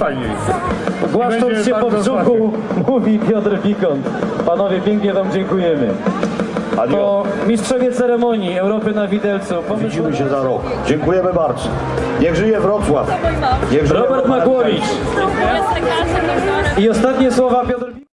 fajniej. Głaszcząc się po brzuchu, mówi Piotr Pikont. Panowie, pięknie wam dziękujemy. Adios. To mistrzowie ceremonii Europy na Widelcu. Pomysł Widzimy się za rok. Dziękujemy bardzo. Niech żyje Wrocław. Niech żyje Robert Makłowicz. I ostatnie słowa Piotr